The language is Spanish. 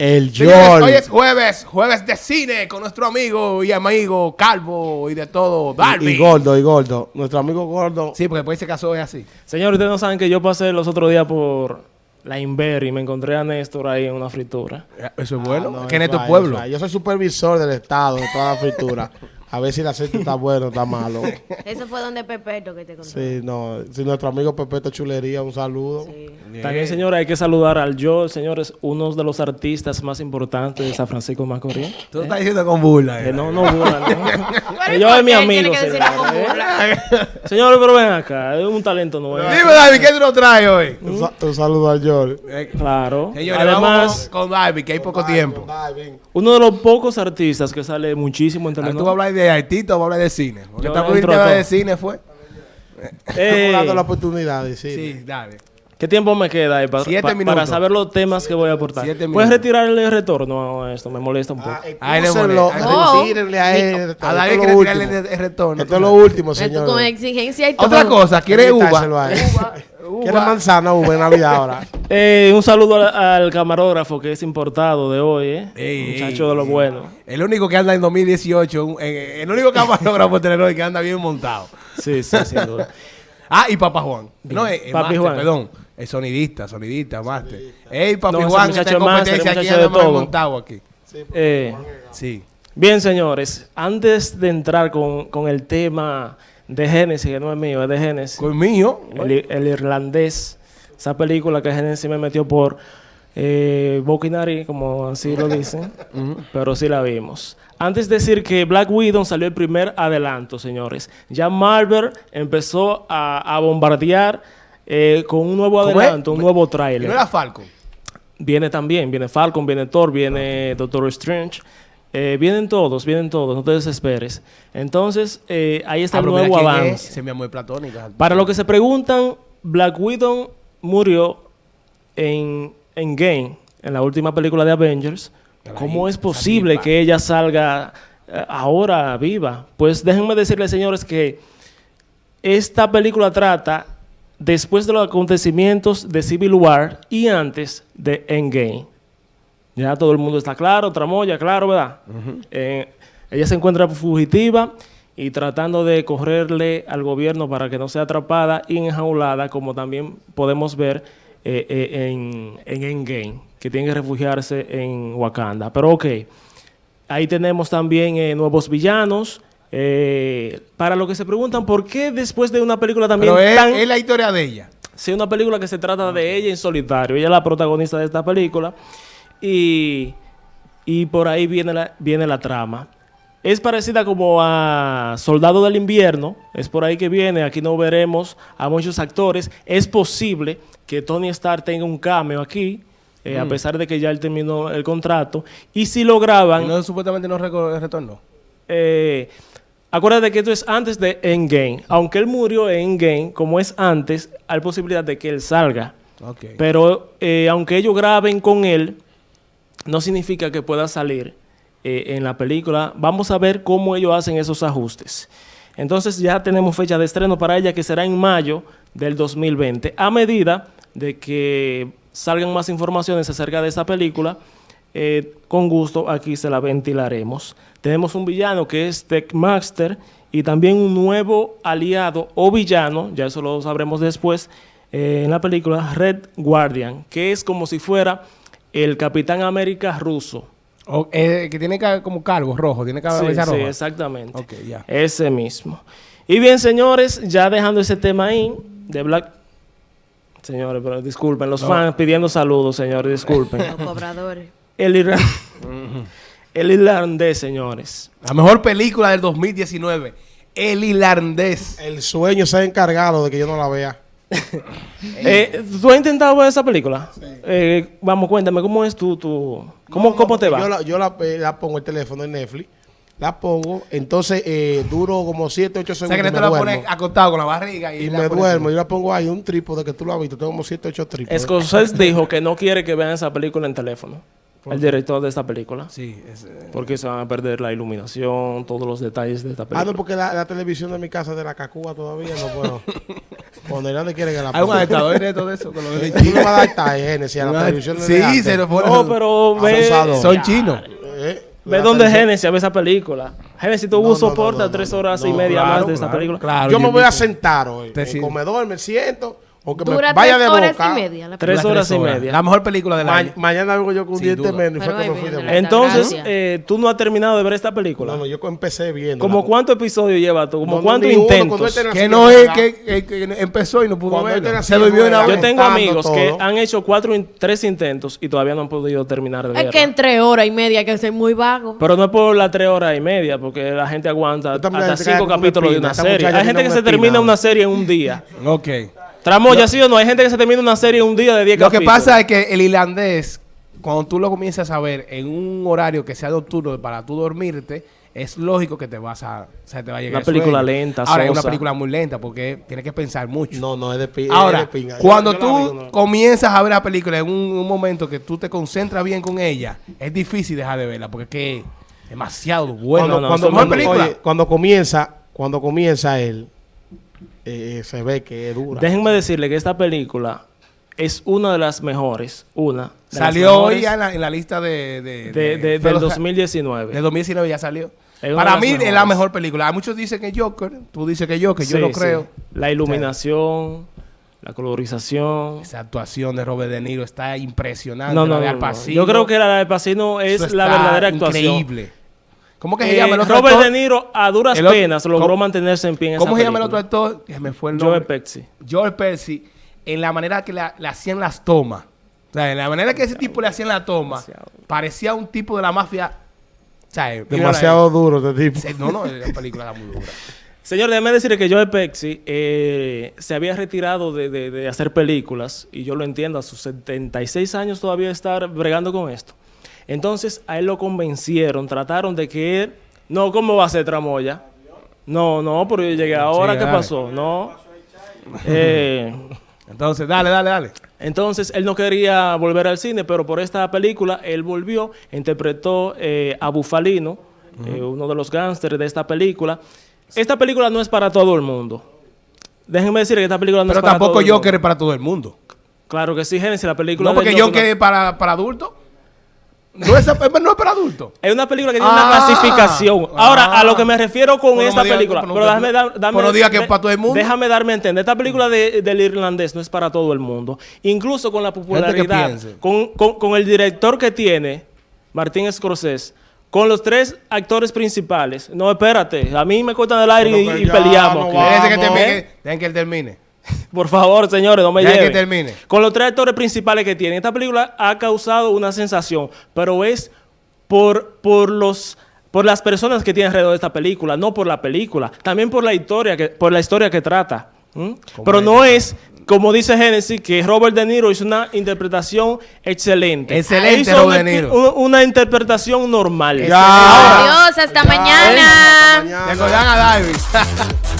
El George. hoy es jueves, jueves de cine con nuestro amigo y amigo Calvo y de todo, Darby. Y, y gordo, y gordo. Nuestro amigo gordo. Sí, porque después se casó es así. Señores, ustedes no saben que yo pasé los otros días por la Inver y me encontré a Néstor ahí en una fritura. Eso es bueno. Ah, no, que en eso tu hay, pueblo. Yo soy supervisor del Estado de toda la fritura. A ver si el aceite está bueno o está malo. Eso fue donde Pepeto que te contó. Sí, no. Si nuestro amigo Pepeto Chulería, un saludo. Sí. También, señores, hay que saludar al Joel, señores, uno de los artistas más importantes de San Francisco de Macorís. Tú estás diciendo con burla. Que eh. no, no, burla, no. Pero Que ¿y yo es mi amigo, señores, ¿eh? burla? Señores, pero ven acá, es un talento nuevo. Dime, Darby, ¿qué tú nos traes hoy? Un, sa- un saludo a George. Eh, Claro. Señores, Además, vamos con Darby, que hay poco tiempo. uno de los pocos artistas que sale muchísimo en Ah, ¿Tú vas a telenovelas. De artista o vas a hablar de cine? Porque Yo estamos tema de cine, ¿fue? Eh, Estamos dando la oportunidad de decir. Sí, dale. ¿Qué tiempo me queda ahí para, pa- para saber los temas que voy a aportar? Siete ¿Puedes retirar el retorno a esto? Me molesta un poco. Ah, Ahí le molesta. No. retírenle a él. A David Esto quiere es lo tirarle último. el, el retorno. Esto es lo último, señor. con exigencia y todo. Otra cosa, ¿quiere uva? Quitárselo a él. ¿Quiere manzana uva en Navidad ahora? Eh, un saludo al, al camarógrafo que es importado de hoy, ¿eh? Ey, Muchacho ey, de lo ey. bueno. El único que anda en 2018, un- eh, el único camarógrafo de que anda bien montado. Sí, sí, sin duda. Ah, y Papá Juan. No, eh, eh, Papi máster, Juan. perdón. El sonidista, sonidista, máster. Ey, Papi No, Juan, muchacho está en es competencia aquí, anda todo. montado aquí. Eh, Sí. bien, señores, antes de entrar con, con el tema de Génesis, que no es mío, es de Génesis, Con mío. el, el irlandés, esa película que Génesis me metió por eh, boca y nariz, como así lo dicen, pero sí la vimos. Antes de decir que Black Widow salió el primer adelanto, señores. Ya Marvel empezó a, a bombardear eh, con un nuevo adelanto, un nuevo ¿Y no tráiler. era Falcon? Viene también, viene Falcon, viene Thor, viene Doctor Strange. Eh, vienen todos, vienen todos, no te desesperes. Entonces, eh, ahí está Ah, el nuevo es. avance. Se me muy platónica. Para lo que se preguntan, Black Widow murió en, en Game, en la última película de Avengers. ¿Cómo es posible que ella salga eh, ahora viva? Pues déjenme decirles, señores, que esta película trata después de los acontecimientos de Civil War y antes de Endgame. Ya todo el mundo está claro, tramoya, claro, ¿verdad? Eh, ella se encuentra fugitiva y tratando de correrle al gobierno para que no sea atrapada y enjaulada, como también podemos ver eh, eh, en, en Endgame, que tiene que refugiarse en Wakanda. Pero ok, ahí tenemos también eh, nuevos villanos. eh, para lo que se preguntan, ¿por qué después de una película también Pero es, tan... es la historia de ella. Sí, una película que se trata de ella en solitario. Ella es la protagonista de esta película. Y, y por ahí viene la, viene la trama. Es parecida como a Soldado del Invierno. Es por ahí que viene. Aquí no veremos a muchos actores. Es posible que Tony Stark tenga un cameo aquí. eh, A pesar de que ya él terminó el contrato. Y si lo graban... Y no, supuestamente no retornó. Eh, acuérdate que esto es antes de Endgame. Aunque él murió en Endgame, como es antes, hay posibilidad de que él salga. Pero eh, aunque ellos graben con él, no significa que pueda salir eh, en la película. Vamos a ver cómo ellos hacen esos ajustes. Entonces ya tenemos fecha de estreno para ella que será en mayo del 2020. A medida de que salgan más informaciones acerca de esta película, eh, con gusto aquí se la ventilaremos. Tenemos un villano que es Techmaster y también un nuevo aliado o villano, ya eso lo sabremos después, eh, en la película Red Guardian, que es como si fuera el Capitán América ruso. O- eh, que tiene como cargo rojo, tiene Sí, cabeza sí, roja. exactamente. Ok, ya. Ese mismo. Y bien, señores, ya dejando ese tema ahí de Black... Señores, pero disculpen, los fans pidiendo saludos, señores, disculpen. Los cobradores. el, irra- el irlandés, señores. La mejor película del 2019. El irlandés. El sueño se ha encargado de que yo no la vea. Eh, ¿Tú has intentado ver esa película? Eh, vamos, cuéntame, ¿cómo es tu... tu ¿Cómo, No, cómo te va? Yo, la, yo la, eh, la pongo el teléfono en Netflix. La pongo, entonces eh, duro como 7, 8 O sea segundos. que y le me te la duermo. pones acostado con la barriga y, y la me duermo. Yo la pongo ahí, un trípode que tú lo has visto. Tengo como 7, 8 trípodes. Scorsese dijo que no quiere que vean esa película en teléfono. el director de esta película. Sí, es, eh, Porque se van a perder la iluminación, todos los detalles de esta Ah, película. no, porque la, la televisión de mi casa es de la Cacúa todavía, no puedo. Cuando Hernández quiere que la Hay un ponga. adaptador de todo eso. Con lo Tú vas a dar esta Genesis a la televisión de Sí, se lo pone. No, pero ve. Son chinos. Eh, ve televisión- Genesis a ver esa película. Genesis tuvo un soporte a tres horas y media más de claro, película. Yo me voy a sentar hoy. En comedor me siento. Dura vaya tres de horas boca. y media. La Tres horas y media. La mejor película del Ma- año. mañana vengo yo con un diente menos y fue que me fui de boca. la- Entonces, eh, tú no has terminado de ver esta película. No, no, yo empecé viendo. ¿Como cuántos episodios lleva tú? ¿Como cuántos intentos? Que no es que, que- que empezó y no pudo verlo. Se durmió era- una Yo tengo amigos que han hecho cuatro, in- tres intentos y todavía no han podido terminar de Es verla. que entre hora y media hay que ser muy vago. Pero no es por las tres horas y media, porque la gente aguanta hasta cinco capítulos de una serie. Hay gente que se termina una serie en un día. Ok. Tramoya, ¿sí o no? Hay gente que se termina una serie en un día de 10 Lo que capítulos. pasa es que el irlandés, cuando tú lo comienzas a ver en un horario que sea nocturno para tú dormirte, es lógico que te vas a, o sea, te va a llegar Una el película sueño. lenta, Ahora es una película muy lenta porque tienes que pensar mucho. No, no, es de pi- es Ahora, de pinga. Yo- cuando yo tú digo, no. comienzas a ver la película en un, un momento que tú te concentras bien con ella, es difícil dejar de verla porque es que es demasiado bueno. cuando, no, cuando, mejor cuando- película. oye, cuando comienza, cuando comienza él, eh, se ve que es dura. Déjenme decirle que esta película es una de las mejores. Una. Salió hoy en la, en la lista de... de, de, de- del los- 2019. De 2019 ya salió. Para mí es la mejor película. Hay muchos dicen que Joker, tú dices que Joker, yo sí. creo. La iluminación, la colorización. Esa actuación de Robert De Niro está impresionante. No, la no, de no, Al no. Pacino, Yo creo que la de Pacino eso es la verdadera actuación. Increíble. ¿Cómo que se Eh, llama el otro Robert actor? De Niro a duras El otro- penas logró ¿cómo- mantenerse en pie en ¿Cómo esa se llama el otro actor? Que me fue el nombre. Pesci. Joel Pesci. En la manera que la- le hacían las tomas. O sea, en la manera que ese tipo le hacían la toma, Demasiado. parecía un tipo de la mafia. O sea, Demasiado duro este tipo. No, no, la película era muy dura. Señor, déjeme decirle que Joe Pesci eh, se había retirado de, de- de hacer películas, y yo lo entiendo, a sus 76 años todavía estar bregando con esto. Entonces, a él lo convencieron, trataron de que él... No, ¿cómo va a ser Tramoya? No, no, pero yo llegué ahora, ¿qué dale. pasó? No. Eh, Entonces, dale, dale, dale. entonces, él no quería volver al cine, pero por esta película, él volvió, interpretó eh, a Bufalino, eh, uno de los gángsters de esta película. Esta película no es para todo el mundo. Déjenme decir que esta película no Pero es para tampoco todo el Joker mundo. es para todo el mundo. Claro que sí, Génesis, la película No, de porque Joker es para, para adultos. No es, no es para adultos. Es una película que tiene Ah, una clasificación. Ahora, ah. a lo que me refiero con no esta película. pero déjame, dar- dame- pero no diga que es para todo el mundo. Déjame darme a entender. Esta película de- del irlandés no es para todo el mundo. Incluso con la popularidad, con, con- con el director que tiene, Martín Scorsese, con los tres actores principales. No, espérate. A mí me cortan el aire y, peleamos. no que termine. Dejen que él termine. Por favor, señores, no me Deja que lleven. termine. Con los tres actores principales que tiene. Esta película ha causado una sensación, pero es por, por los por las personas que tienen alrededor de esta película, no por la película, también por la historia que, por la historia que trata. Pero no es, como dice Genesis, que Robert De Niro hizo una interpretación excelente. Excelente, Hizo Robert una, De Niro. una- una interpretación normal. Ya. Adiós, hasta mañana. Hasta mañana. Recordan a David.